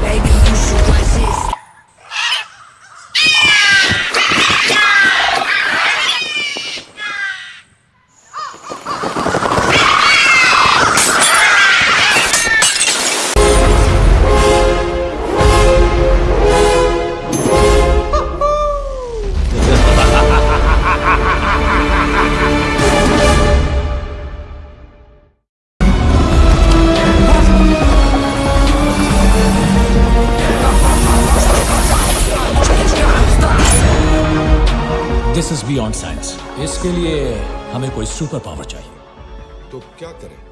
Baby, you should resist this is beyond science इसके लिए हमें कोई सुपर पावर चाहिए। तो क्या करें?